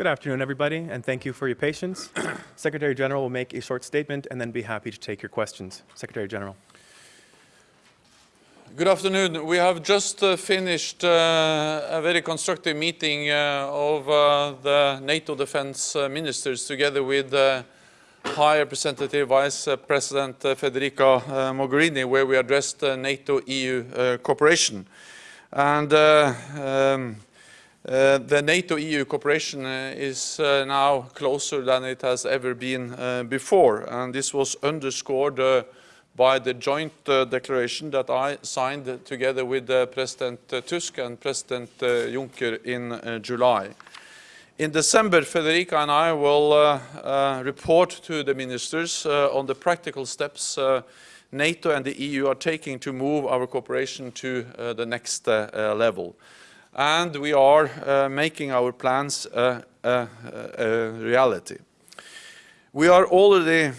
Good afternoon, everybody, and thank you for your patience. Secretary General will make a short statement and then be happy to take your questions. Secretary General. Good afternoon. We have just uh, finished uh, a very constructive meeting uh, of uh, the NATO defense uh, ministers together with uh, High Representative Vice President Federica Mogherini, where we addressed NATO-EU cooperation. And um, Uh, the NATO-EU cooperation uh, is uh, now closer than it has ever been before. And this was underscored by the joint uh, declaration that I signed together with uh, President uh, Tusk and President Juncker in July. In December, Federica and I will report to the ministers on the practical steps NATO and the EU are taking to move our cooperation to the next level. And we are making our plans a reality. We are already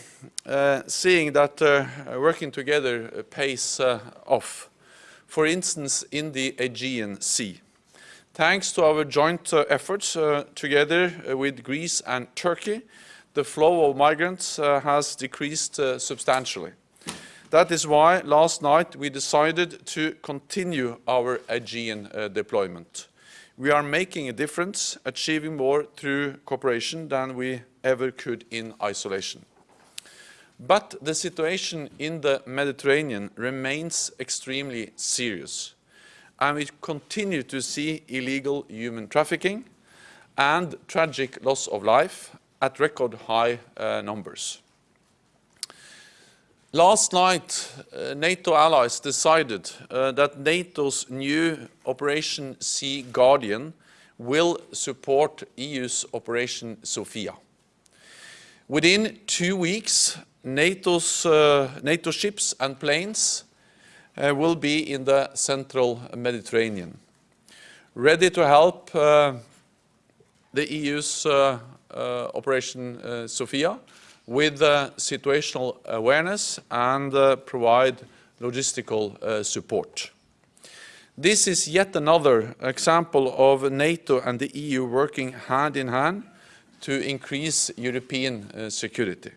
uh, seeing that uh, working together pays uh, off. For instance, in the Aegean Sea. Thanks to our joint uh, efforts uh, together uh, with Greece and Turkey, the flow of migrants has decreased substantially. That is why last night we decided to continue our Aegean deployment. We are making a difference, achieving more through cooperation than we ever could in isolation. But the situation in the Mediterranean remains extremely serious. And we continue to see illegal human trafficking and tragic loss of life at record high uh, numbers. Last night, uh, NATO allies decided uh, that NATO's new Operation Sea Guardian will support EU's Operation Sophia. Within two weeks, NATO's, uh, NATO ships and planes uh, will be in the central Mediterranean, ready to help uh, the EU's uh, Operation Sophia with uh, situational awareness and uh, provide logistical uh, support. This is yet another example of NATO and the EU working hand in hand to increase European security.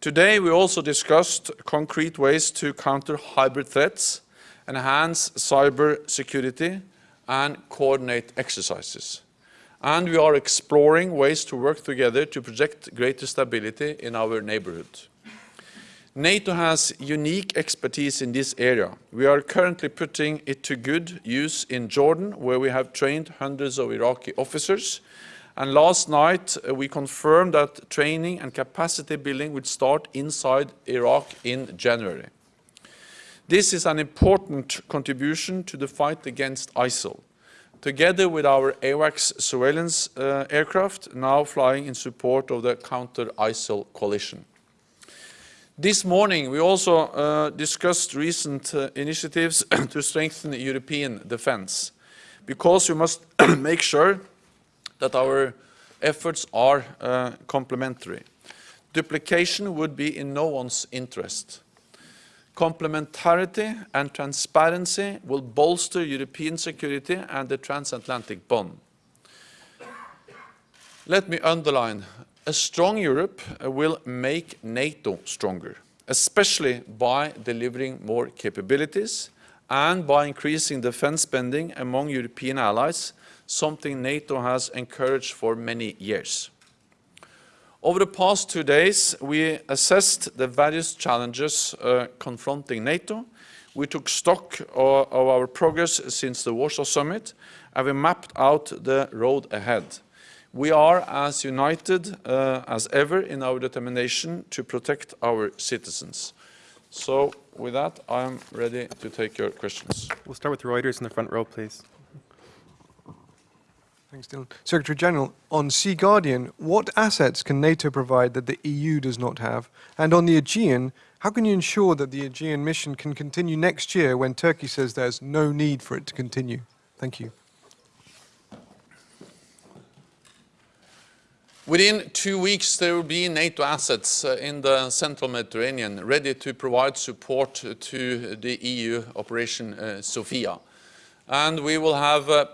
Today we also discussed concrete ways to counter hybrid threats, enhance cyber security and coordinate exercises. And we are exploring ways to work together to project greater stability in our neighborhood. NATO has unique expertise in this area. We are currently putting it to good use in Jordan, where we have trained hundreds of Iraqi officers and last night, uh, we confirmed that training and capacity building would start inside Iraq in January. This is an important contribution to the fight against ISIL, together with our AWACS surveillance uh, aircraft now flying in support of the counter-ISIL coalition. This morning, we also uh, discussed recent uh, initiatives to strengthen European defense, because we must make sure that our efforts are uh, complementary. Duplication would be in no one's interest. Complementarity and transparency will bolster European security and the transatlantic bond. Let me underline, a strong Europe will make NATO stronger, especially by delivering more capabilities and by increasing defense spending among European allies something NATO has encouraged for many years. Over the past two days, we assessed the various challenges uh, confronting NATO. We took stock of, of our progress since the Warsaw Summit, and we mapped out the road ahead. We are as united uh, as ever in our determination to protect our citizens. So with that, I'm ready to take your questions. We'll start with Reuters in the front row, please. Thanks, Dylan. Secretary General, on Sea Guardian, what assets can NATO provide that the EU does not have? And on the Aegean, how can you ensure that the Aegean mission can continue next year when Turkey says there's no need for it to continue? Thank you. Within two weeks, there will be NATO assets uh, in the central Mediterranean ready to provide support to the EU Operation uh, Sophia. And we will have uh,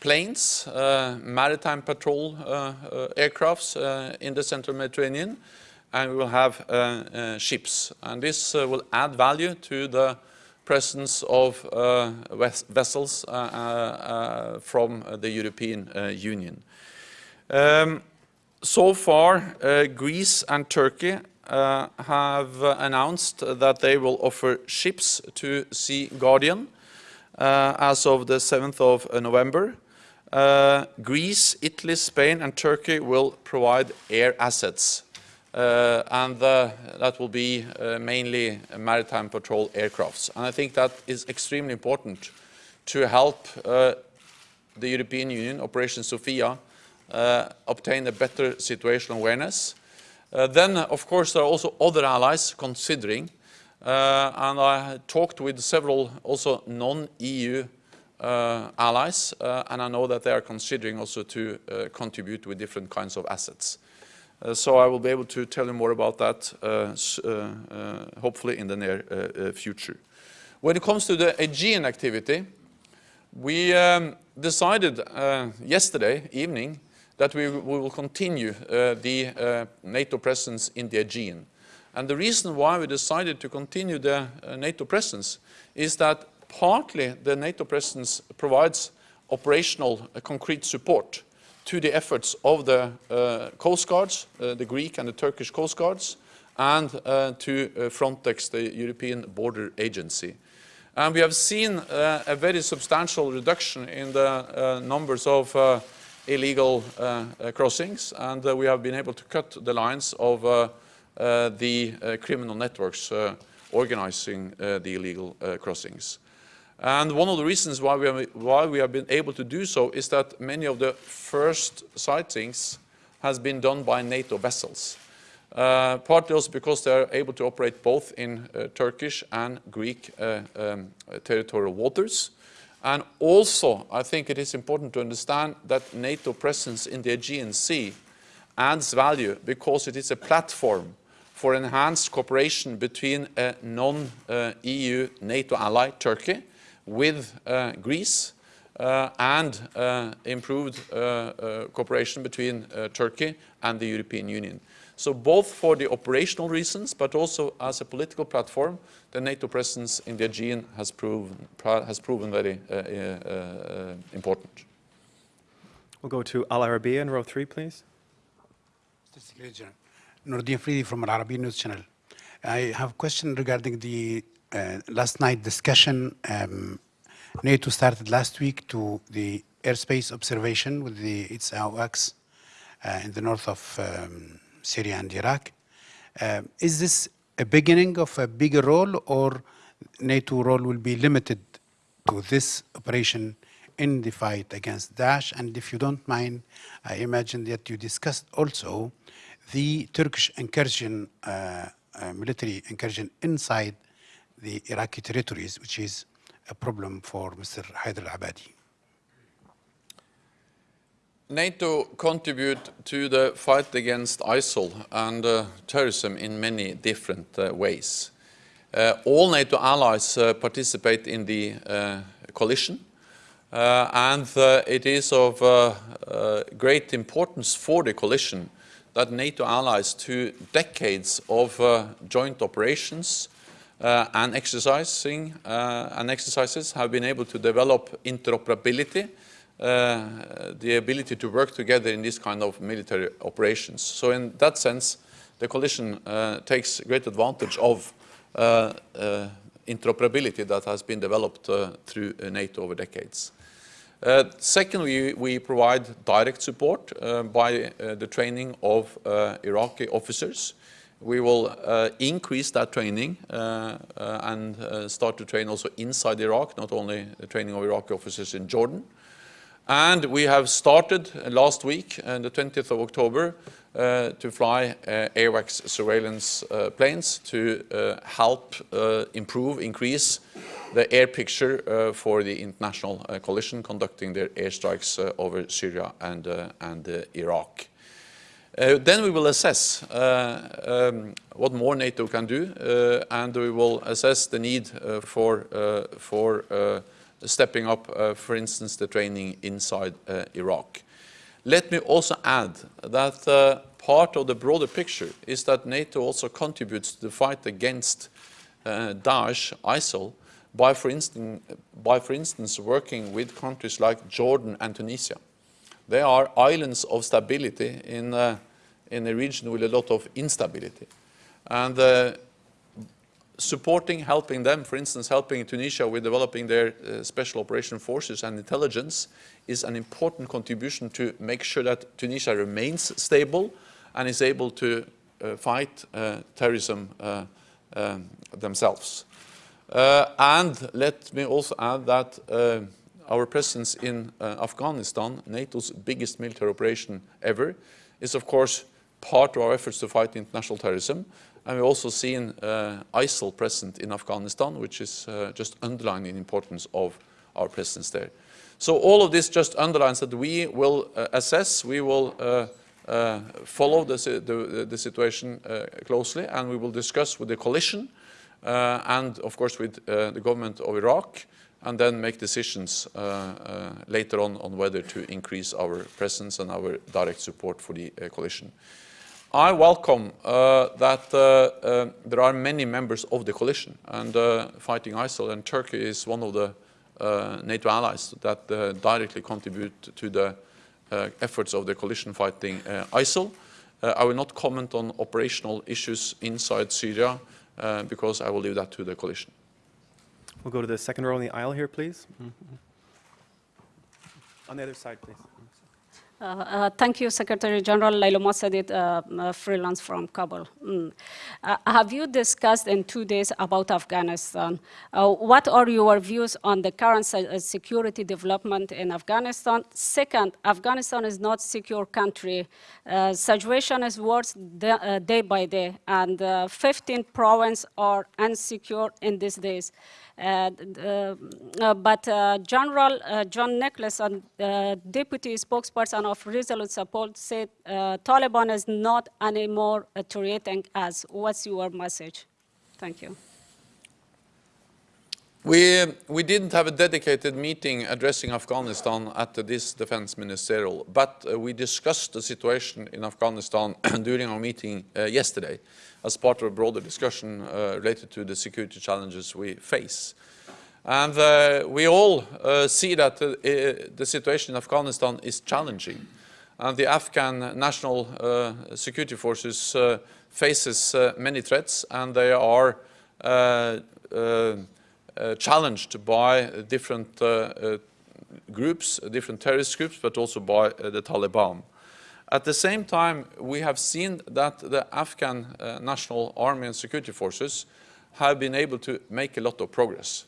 planes, uh, maritime patrol uh, uh, aircrafts in the central Mediterranean, and we will have ships. And this will add value to the presence of ves vessels from the European Union. Um, so far, uh, Greece and Turkey uh, have announced that they will offer ships to Sea Guardian uh, as of the 7th of November. Uh, Greece, Italy, Spain and Turkey will provide air assets uh, and uh, that will be uh, mainly maritime patrol aircrafts. And I think that is extremely important to help uh, the European Union, Operation Sophia, uh, obtain a better situational awareness. Then, of course, there are also other allies considering, and I talked with several also non-EU allies, uh, and I know that they are considering also to uh, contribute with different kinds of assets. Uh, so I will be able to tell you more about that, uh, uh, uh, hopefully in the near uh, uh, future. When it comes to the Aegean activity, we um, decided uh, yesterday evening that we, we will continue uh, the uh, NATO presence in the Aegean. And the reason why we decided to continue the uh, NATO presence is that partly the NATO presence provides operational uh, concrete support to the efforts of the uh, coast guards, uh, the Greek and the Turkish coast guards, and uh, to uh, Frontex, the European Border Agency. And we have seen uh, a very substantial reduction in the numbers of illegal crossings, and we have been able to cut the lines of the criminal networks organizing the illegal crossings. And one of the reasons why we, have, why we have been able to do so is that many of the first sightings has been done by NATO vessels. Uh, partly also because they are able to operate both in uh, Turkish and Greek uh, um, territorial waters. And also, I think it is important to understand that NATO presence in the Aegean Sea adds value because it is a platform for enhanced cooperation between a non-EU NATO ally, Turkey, with uh, Greece, uh, and uh, improved uh, uh, cooperation between uh, Turkey and the European Union. So both for the operational reasons, but also as a political platform, the NATO presence in the Aegean has proven, has proven very uh, uh, uh, important. We'll go to Al Arabiya in row three, please. Mr. Secretary General, Nordin Fridi from Al Arabi News Channel. I have a question regarding the last night discussion. Um, NATO started last week to the airspace observation with the its AWACS uh, in the north of um, Syria and Iraq. Um, is this a beginning of a bigger role, or NATO role will be limited to this operation in the fight against Daesh? And if you don't mind, I imagine that you discussed also the Turkish incursion, uh, uh, military incursion inside the Iraqi territories, which is a problem for Mr. Haider al-Abadi. NATO contribute to the fight against ISIL and uh, terrorism in many different uh, ways. Uh, all NATO allies uh, participate in the uh, coalition, uh, and it is of great importance for the coalition that NATO allies, through decades of joint operations and exercising uh, and exercises, have been able to develop interoperability uh, the ability to work together in these kind of military operations. So in that sense, the coalition uh, takes great advantage of uh, uh, interoperability that has been developed uh, through uh, NATO over decades. Uh, secondly, we provide direct support uh, by uh, the training of uh, Iraqi officers. We will uh, increase that training uh, uh, and uh, start to train also inside Iraq, not only the training of Iraqi officers in Jordan. And we have started uh, last week, on the 20th of October, uh, to fly uh, AWACS surveillance planes to help improve, increase the air picture for the international coalition conducting their airstrikes over Syria and, and Iraq. Uh, then we will assess uh, um, what more NATO can do, uh, and we will assess the need uh, for, uh, for uh, stepping up, for instance, the training inside Iraq. Let me also add that part of the broader picture is that NATO also contributes to the fight against Daesh, ISIL, by for, instance, by, for instance, working with countries like Jordan and Tunisia. They are islands of stability in, uh, in a region with a lot of instability. And uh, supporting, helping them, for instance, helping Tunisia with developing their uh, special operation forces and intelligence is an important contribution to make sure that Tunisia remains stable and is able to uh, fight uh, terrorism uh, um, themselves. Uh, and let me also add that uh, our presence in Afghanistan, NATO's biggest military operation ever, is of course part of our efforts to fight international terrorism. And we've also seen uh, ISIL present in Afghanistan, which is uh, just underlining the importance of our presence there. So all of this just underlines that we will uh, assess, we will uh, uh, follow the, the, the situation uh, closely, and we will discuss with the coalition and, of course, with the government of Iraq, and then make decisions later on on whether to increase our presence and our direct support for the coalition. I welcome uh, that uh, uh, there are many members of the coalition and uh, fighting ISIL and Turkey is one of the uh, NATO allies that uh, directly contribute to the efforts of the coalition fighting ISIL. I will not comment on operational issues inside Syria because I will leave that to the coalition. We'll go to the second row in the aisle here, please. Mm -hmm. On the other side, please. Uh, uh, thank you, Secretary General Laila Mosaddegh, uh, freelance from Kabul. Mm. Uh, have you discussed in two days about Afghanistan? Uh, what are your views on the current security development in Afghanistan? Second, Afghanistan is not a secure country. situation is worse day by day, and 15 provinces are insecure in these days. Uh, uh, but uh, General John Nicholson, deputy spokesperson of Resolute Support, said Taliban is not anymore threatening us. What's your message? Thank you. We, we didn't have a dedicated meeting addressing Afghanistan at this defense ministerial, but uh, we discussed the situation in Afghanistan during our meeting uh, yesterday as part of a broader discussion uh, related to the security challenges we face. And uh, we all uh, see that uh, the situation in Afghanistan is challenging. And the Afghan National uh, Security Forces uh, faces many threats and they are challenged by different groups, different terrorist groups, but also by the Taliban. At the same time, we have seen that the Afghan uh, National Army and Security Forces have been able to make a lot of progress.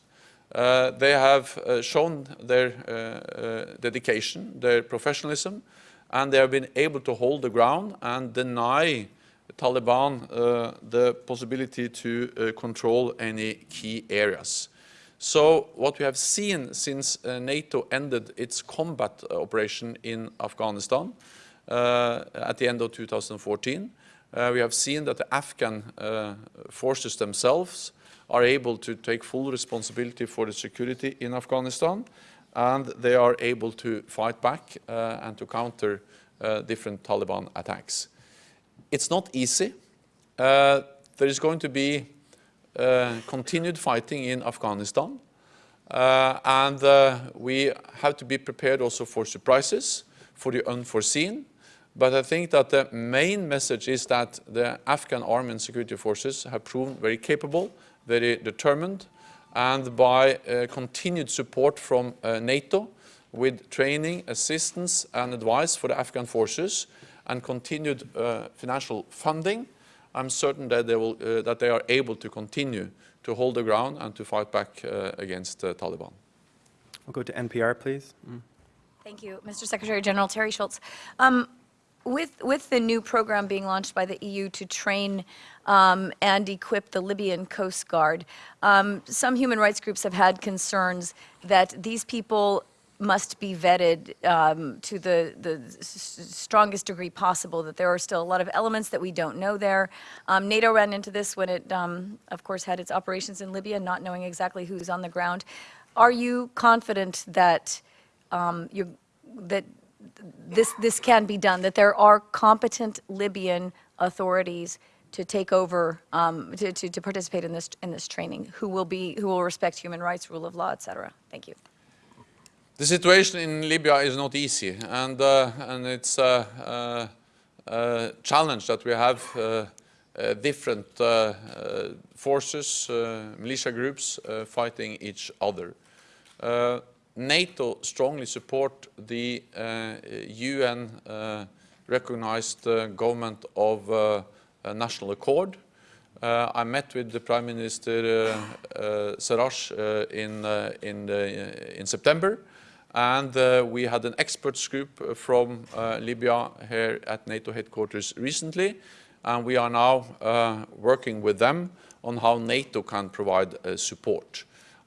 Uh, they have uh, shown their uh, uh, dedication, their professionalism, and they have been able to hold the ground and deny the Taliban uh, the possibility to control any key areas. So what we have seen since NATO ended its combat operation in Afghanistan at the end of 2014. Uh, we have seen that the Afghan uh, forces themselves are able to take full responsibility for the security in Afghanistan and they are able to fight back uh, and to counter uh, different Taliban attacks. It's not easy. Uh, there is going to be continued fighting in Afghanistan and we have to be prepared also for surprises, for the unforeseen, but I think that the main message is that the Afghan army and security forces have proven very capable, very determined, and by uh, continued support from uh, NATO with training, assistance and advice for the Afghan forces and continued uh, financial funding, I'm certain that they, will, uh, that they are able to continue to hold the ground and to fight back uh, against Taliban. We'll go to NPR, please. Mm. Thank you, Mr. Secretary General Teri Schultz. Um, with, with the new program being launched by the EU to train um, and equip the Libyan Coast Guard, um, some human rights groups have had concerns that these people must be vetted um, to the, the strongest degree possible, that there are still a lot of elements that we don't know there. Um, NATO ran into this when it, um, of course, had its operations in Libya, not knowing exactly who's on the ground. are you confident that um, you that this this can be done? That there are competent Libyan authorities to take over um, to, to, to participate in this in this training, who will be who will respect human rights, rule of law, etc. Thank you. The situation in Libya is not easy, and uh, and it's a, a, a, challenge that we have uh, uh, different uh, uh, forces, uh, militia groups fighting each other. NATO strongly support the uh, UN uh, recognized uh, government of National Accord. I met with the Prime Minister Sarraj in in in September and uh, we had an experts group from uh, Libya here at NATO headquarters recently. And we are now uh, working with them on how NATO can provide uh, support.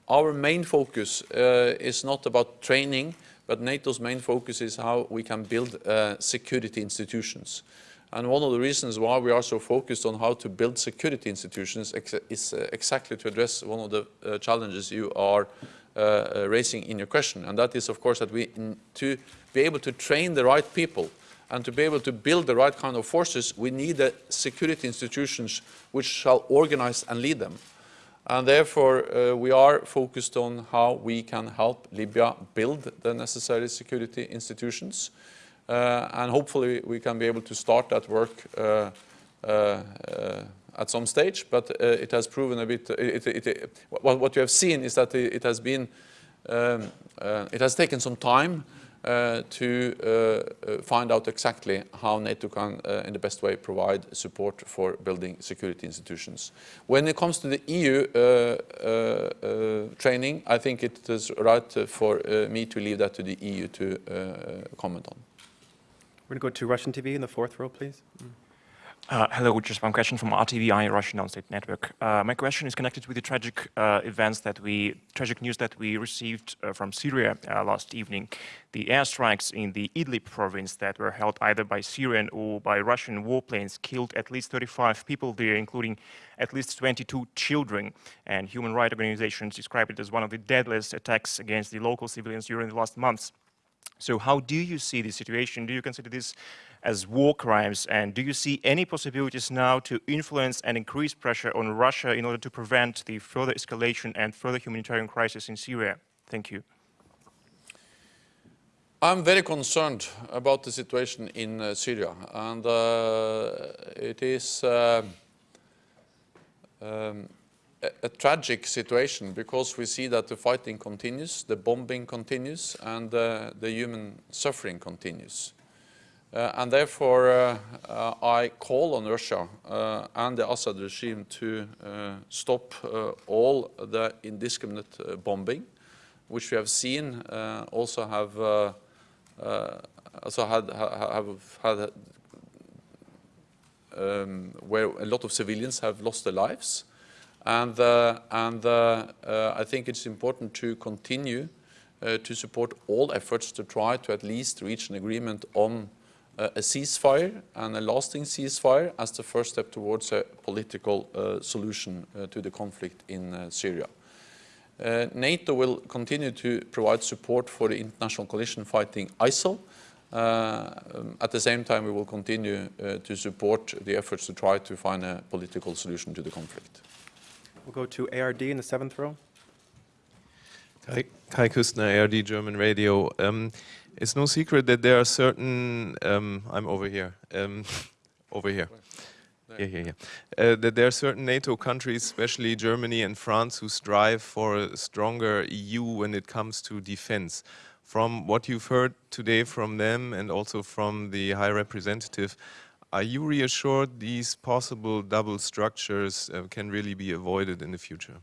Our main focus uh, is not about training, but NATO's main focus is how we can build uh, security institutions. And one of the reasons why we are so focused on how to build security institutions ex is exactly to address one of the challenges you are uh, uh, raising in your question, and that is, of course, that we, to be able to train the right people and to be able to build the right kind of forces, we need the security institutions which shall organize and lead them. And therefore, uh, we are focused on how we can help Libya build the necessary security institutions. Uh, and hopefully we can be able to start that work uh, at some stage, but it has proven a bit, it, it, it, what, what you have seen is that it, has been, um, it has taken some time to uh, find out exactly how NATO can, uh, in the best way, provide support for building security institutions. When it comes to the EU uh, training, I think it is right for me to leave that to the EU to comment on. We're going to go to Russian TV in the fourth row, please. Mm. Uh, hello, just one question from RTVI, Russian Non-State Network. Uh, my question is connected with the tragic uh, events that we, tragic news that we received uh, from Syria uh, last evening. The airstrikes in the Idlib province that were held either by Syrian or by Russian warplanes killed at least 35 people there, including at least 22 children. And human rights organizations describe it as one of the deadliest attacks against the local civilians during the last months. So how do you see the situation? Do you consider this as war crimes? And do you see any possibilities now to influence and increase pressure on Russia in order to prevent the further escalation and further humanitarian crisis in Syria? Thank you. I'm very concerned about the situation in uh, Syria, and uh, it is uh, um, a, tragic situation because we see that the fighting continues, the bombing continues, and uh, the human suffering continues. Uh, and therefore, uh, uh, I call on Russia and the Assad regime to stop all the indiscriminate bombing, which we have seen also have also had have had um, where a lot of civilians have lost their lives. And, uh, and uh, uh, I think it's important to continue to support all efforts to try to at least reach an agreement on a ceasefire and a lasting ceasefire as the first step towards a political uh, solution uh, to the conflict in uh, Syria. NATO will continue to provide support for the international coalition fighting ISIL. Um, at the same time, we will continue to support the efforts to try to find a political solution to the conflict. We'll go to ARD in the seventh row. Kai, Kai Küstner, ARD German Radio. Um, it's no secret that there are certain, um, I'm over here, um, over here. Yeah, yeah, yeah. Uh, that there are certain NATO countries, especially Germany and France, who strive for a stronger EU when it comes to defense. From what you've heard today from them and also from the High Representative, are you reassured these possible double structures uh, can really be avoided in the future?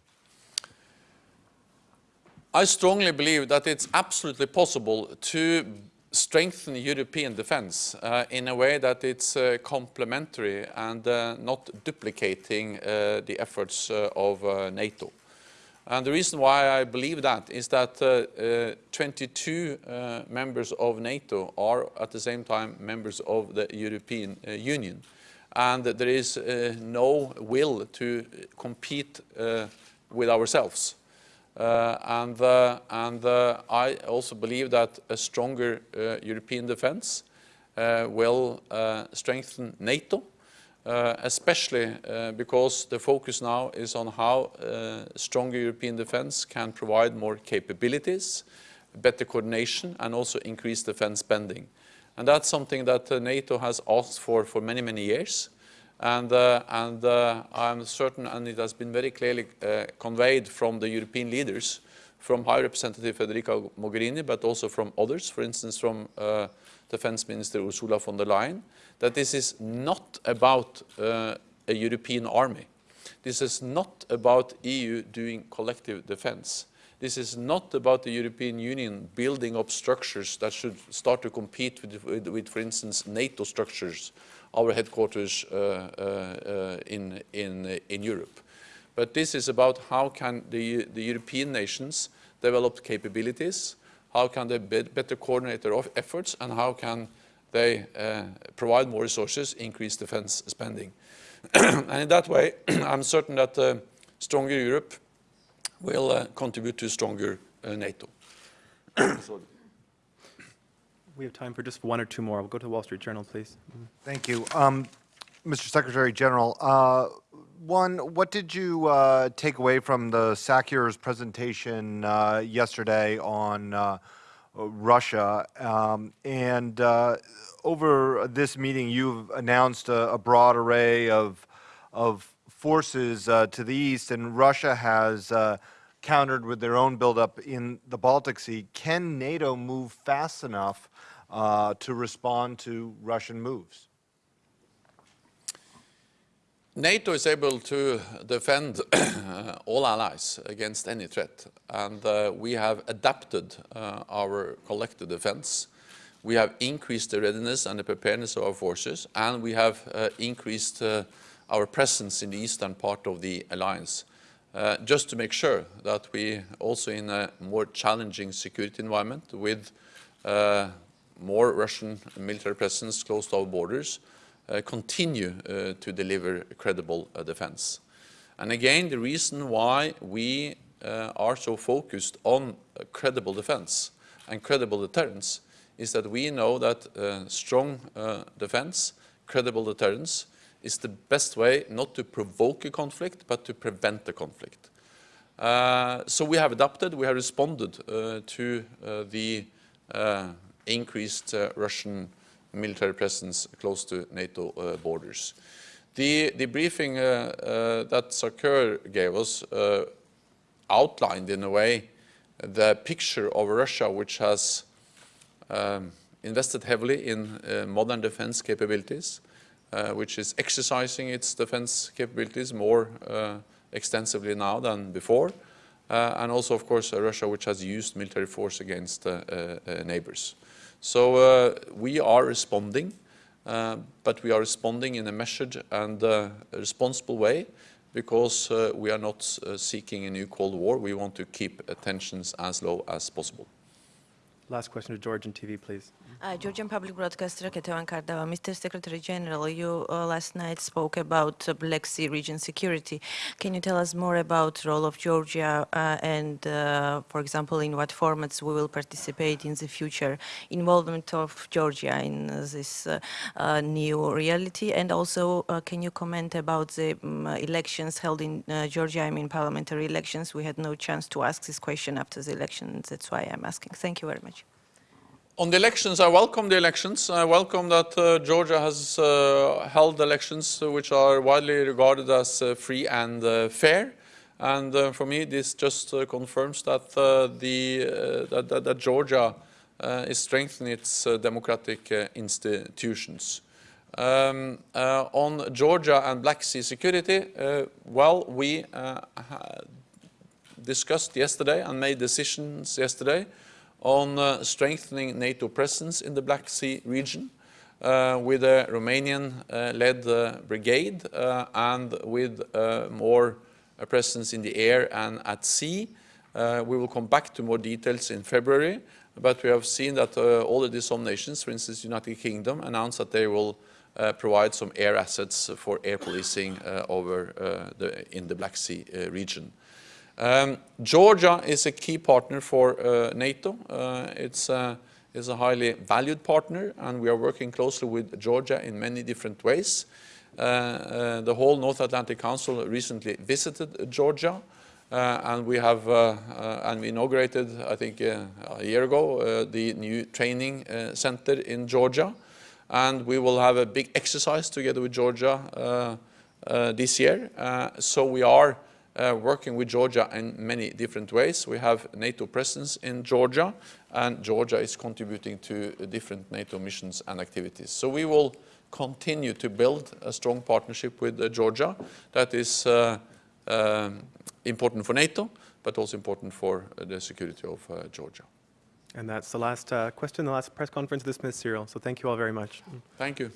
I strongly believe that it's absolutely possible to strengthen European defense uh, in a way that it's uh, complementary and uh, not duplicating uh, the efforts uh, of NATO. And the reason why I believe that is that 22 members of NATO are at the same time members of the European Union. And there is no will to compete with ourselves. Uh, and uh, and uh, I also believe that a stronger uh, European defense uh, will uh, strengthen NATO, uh, especially uh, because the focus now is on how uh, stronger European defense can provide more capabilities, better coordination, and also increase defense spending. And that's something that uh, NATO has asked for for many, many years. And, uh, and uh, I'm certain, and it has been very clearly conveyed from the European leaders, from High Representative Federica Mogherini, but also from others, for instance, from Defense Minister Ursula von der Leyen, that this is not about uh, a European army. This is not about EU doing collective defense. This is not about the European Union building up structures that should start to compete with, with, with for instance, NATO structures, our headquarters uh, uh, in, in, in Europe. But this is about how can the, the European nations develop capabilities, how can they be better coordinate their efforts, and how can they uh, provide more resources, increase defense spending. and in that way, I'm certain that uh, stronger Europe will uh, contribute to stronger uh, NATO. We have time for just one or two more. We'll go to the Wall Street Journal, please. Thank you. Um, Mr. Secretary General, uh, one, what did you uh, take away from the SACEUR's presentation uh, yesterday on uh, Russia? Um, and uh, over this meeting, you've announced a, a broad array of, of forces uh, to the east, and Russia has uh, countered with their own buildup in the Baltic Sea. Can NATO move fast enough uh, to respond to Russian moves? NATO is able to defend all allies against any threat, and uh, we have adapted uh, our collective defense. We have increased the readiness and the preparedness of our forces, and we have uh, increased uh, our presence in the eastern part of the alliance, uh, just to make sure that we also in a more challenging security environment with uh, more Russian military presence close to our borders, continue uh, to deliver credible uh, defense. And again, the reason why we uh, are so focused on credible defense and credible deterrence is that we know that strong defense, credible deterrence, is the best way not to provoke a conflict, but to prevent a conflict. Uh, so we have adapted, we have responded uh, to uh, the increased Russian military presence close to NATO uh, borders. The, the briefing uh, uh, that SACEUR gave us outlined in a way the picture of Russia which has um, invested heavily in modern defense capabilities, which is exercising its defense capabilities more extensively now than before, uh, and also, of course, uh, Russia, which has used military force against uh, neighbors. So uh, we are responding, uh, but we are responding in a measured and uh, responsible way because we are not seeking a new Cold War. We want to keep tensions as low as possible. Last question to Georgian TV, please. Uh, Georgian Public Broadcaster Ketevan Kardava. Mr. Secretary General, you uh, last night spoke about uh, Black Sea region security. Can you tell us more about role of Georgia uh, and, uh, for example, in what formats we will participate in the future, involvement of Georgia in this uh, new reality? And also, can you comment about the um, elections held in Georgia, I mean parliamentary elections? We had no chance to ask this question after the election. That's why I'm asking. Thank you very much. On the elections, I welcome the elections. I welcome that uh, Georgia has uh, held elections uh, which are widely regarded as uh, free and uh, fair. And uh, for me, this just confirms that, the, that, that, that, Georgia is strengthening its democratic institutions. Um, on Georgia and Black Sea security, well, we discussed yesterday and made decisions yesterday on uh, strengthening NATO presence in the Black Sea region uh, with a Romanian-led uh, brigade uh, and with uh, more presence in the air and at sea. we will come back to more details in February, but we have seen that already some nations, for instance the United Kingdom, announced that they will provide some air assets for air policing over the, in the Black Sea region. Um, Georgia is a key partner for uh, NATO. Uh, it's, uh, it's a highly valued partner, and we are working closely with Georgia in many different ways. Uh, uh, the whole North Atlantic Council recently visited Georgia, and we have and we inaugurated, I think, a year ago, the new training center in Georgia, and we will have a big exercise together with Georgia this year. So we are uh, working with Georgia in many different ways. We have NATO presence in Georgia, and Georgia is contributing to different NATO missions and activities. So we will continue to build a strong partnership with uh, Georgia that is uh, um, important for NATO, but also important for uh, the security of uh, Georgia. And that's the last uh, question, the last press conference dismissed, Cyril. So thank you all very much. Thank you.